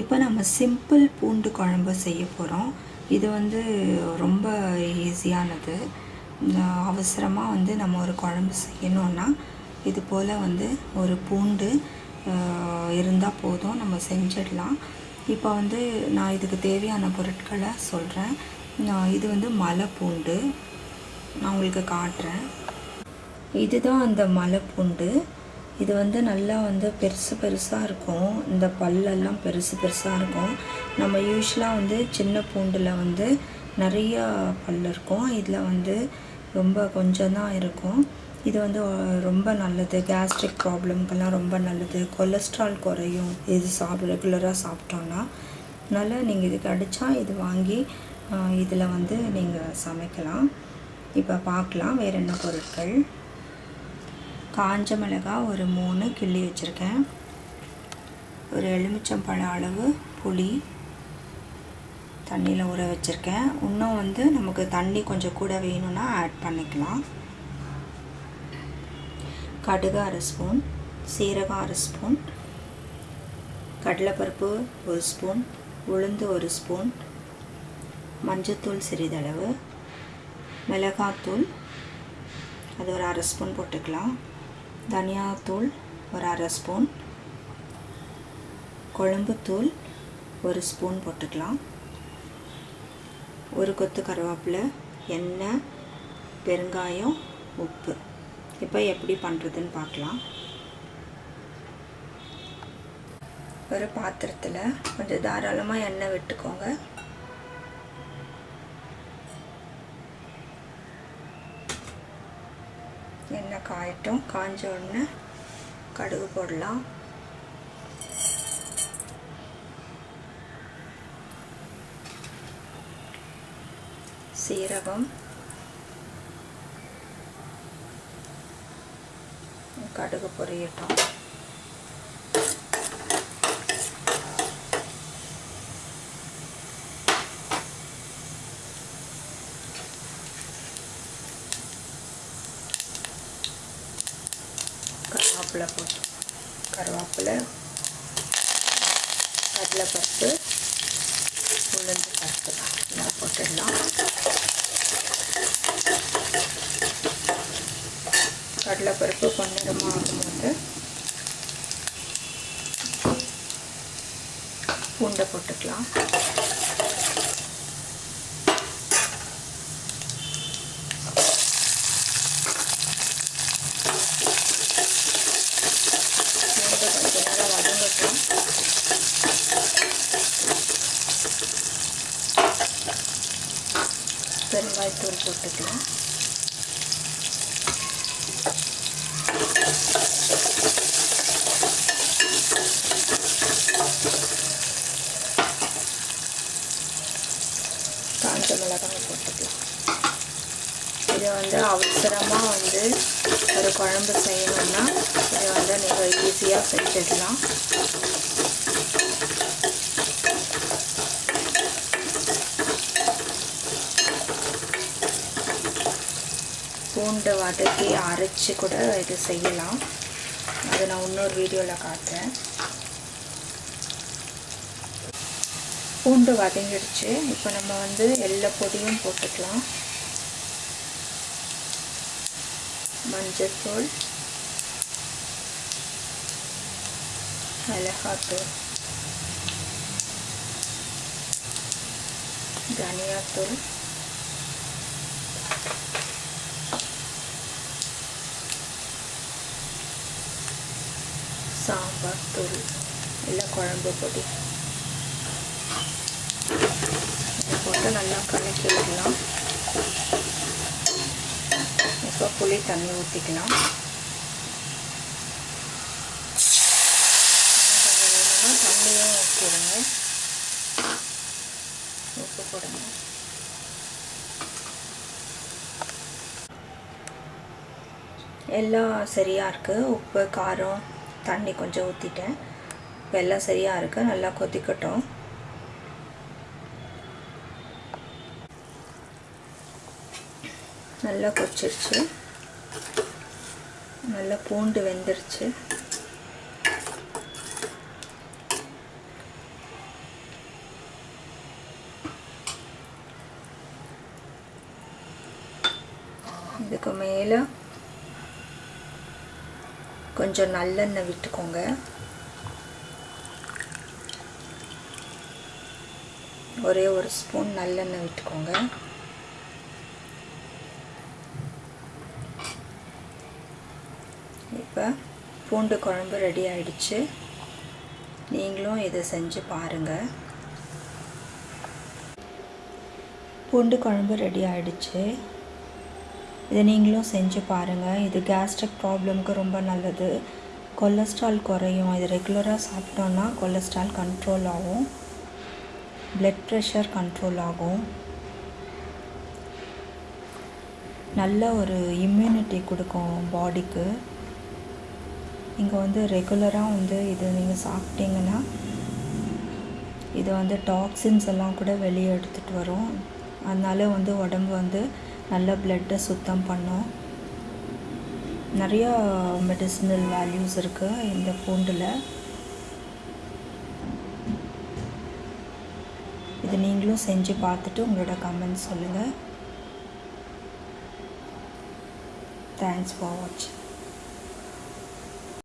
இப்போ நம்ம சிம்பிள் பூண்டு குழம்பு செய்ய போகிறோம். இது வந்து ரொம்ப ஈஸியானது. அவசரமாக வந்து நம்ம ஒரு குழம்பு செய்யணுன்னா இது போல் வந்து ஒரு பூண்டு இருந்தால் போதும். நம்ம செஞ்சிடலாம். இப்போ வந்து நான் இதுக்கு தேவையான பொருட்களை சொல்கிறேன். இது வந்து மலை பூண்டு நான் உங்களுக்கு காட்டுறேன். இதுதான் அந்த மலை பூண்டு இது வந்து நல்லா வந்து பெருசு பெருசாக இருக்கும். இந்த பல்லெல்லாம் பெருசு பெருசாக இருக்கும். நம்ம யூஸ்வலாக வந்து சின்ன பூண்டில் வந்து நிறையா பல் இருக்கும். இதில் வந்து ரொம்ப கொஞ்சம் தான் இருக்கும். இது வந்து ரொம்ப நல்லது. கேஸ்ட்ரிக் ப்ராப்ளம்க்கெல்லாம் ரொம்ப நல்லது. கொலஸ்ட்ரால் குறையும். இது சாப்பிட ரெகுலராக சாப்பிட்டோன்னா அதனால் நீங்கள் இது கிடச்சா இது வாங்கி இதில் வந்து நீங்கள் சமைக்கலாம். இப்போ பார்க்கலாம் வேறு என்ன பொருட்கள்? காஞ்ச மிளகாய் ஒரு மூணு கிள்ளி வச்சுருக்கேன். ஒரு எலுமிச்சம்பழம் அளவு புளி தண்ணியில் ஊற வச்சுருக்கேன். இன்னும் வந்து நமக்கு தண்ணி கொஞ்சம் கூட வேணும்னா ஆட் பண்ணிக்கலாம். கடுகு அரை ஸ்பூன் சீரகம் அரை ஸ்பூன் கடலைப்பருப்பு ஒரு ஸ்பூன் உளுந்து ஒரு ஸ்பூன் மஞ்சத்தூள் சிறிதளவு மிளகாத்தூள் அது ஒரு அரை ஸ்பூன் போட்டுக்கலாம். தனியாத்தூள் ஒரு அரை ஸ்பூன். குழம்புத்தூள் ஒரு ஸ்பூன் போட்டுக்கலாம். ஒரு கொத்து கருவேப்பிலை எண்ணெய் பெருங்காயம் உப்பு. இப்போ எப்படி பண்ணுறதுன்னு பார்க்கலாம். ஒரு பாத்திரத்தில் கொஞ்சம் தாராளமாக எண்ணெய் விட்டுக்கோங்க. எண்ணெய் காயட்டும். காஞ்ச உடனே கடுகு போடலாம். சீரகம். கடுகு பொரியட்டும். கருவேப்பிலை போட்டு. கருவேப்பிலை கடலைப்பருப்பு உளுந்து பருப்பு நல்லா போட்டுடலாம். கடலைப்பருப்பு பொன்னிறமாக ஆகும்போது பூண்டை போட்டுக்கலாம் பூண்டை கொஞ்ச நேரம் வதங்கட்டும் பெருங்காயத்தூள் போட்டுக்கலாம். காஞ்ச மிளகாய் போட்டுக்கலாம். இது வந்து அவசரமாக வந்து ஒரு குழம்பு செய்யணும்னா இதை வந்து நீங்கள் ஈஸியாக செஞ்சிடலாம். பூண்டை வதக்கி அரைச்சி கூட இது செய்யலாம். அதை நான் இன்னொரு வீடியோவில் காட்டுறேன். பூண்டு வதங்கிடுச்சு. இப்போ நம்ம வந்து எல்லா பொடியும் போட்டுக்கலாம். மஞ்சத்தூள் மிளகாத்தூள் தனியாத்தூள் தூள் இல்லை குழம்பு பொடி போட்டு நல்லா கலக்கி விடலாம் இப்போ புளி தண்ணி ஊற்றிக்கலாம் தண்ணியும் ஊற்றிடுங்க உப்பு போடுங்க எல்லாம் சரியாக இருக்குது உப்பு காரம் தண்ணி கொஞ்சம் ஊற்றிட்டேன் வெள்ளம் சரியாக இருக்குது நல்லா கொதிக்கட்டும். நல்லா கொச்சிருச்சு நல்லா பூண்டு வெந்துருச்சு. இதுக்கு மேலே கொஞ்சம் நல்லெண்ணெய் விட்டுக்கோங்க. ஒரே ஒரு ஸ்பூன் நல்லெண்ணெய் விட்டுக்கோங்க. இப்போ பூண்டு குழம்பு ரெடி ஆயிடுச்சு. நீங்களும் இதை செஞ்சு பாருங்கள் பூண்டு குழம்பு ரெடி ஆயிடுச்சு. இதை நீங்களும் செஞ்சு பாருங்கள் இது கேஸ்ட்ரிக் ப்ராப்ளம்க்கு ரொம்ப நல்லது. கொலஸ்ட்ரால் குறையும். இது ரெகுலராக சாப்பிட்டோன்னா கொலஸ்ட்ரால் கண்ட்ரோல் ஆகும். பிளட் ப்ரெஷர் கண்ட்ரோல் ஆகும். நல்ல ஒரு இம்யூனிட்டி கொடுக்கும் பாடிக்கு நீங்கள் வந்து ரெகுலராக வந்து இது நீங்கள் சாப்பிட்டீங்கன்னா இது வந்து டாக்ஸின்ஸ் எல்லாம் கூட வெளியே எடுத்துகிட்டு வரும். அதனால வந்து உடம்பு வந்து நல்ல பிளட்டை சுத்தம் பண்ணும். நிறையா மெடிசினல் வேல்யூஸ் இருக்குது இந்த பூண்டில் இது நீங்களும் செஞ்சு பார்த்துட்டு உங்களோட கமெண்ட் சொல்லுங்கள் தேங்க்ஸ் ஃபார் வாட்சிங்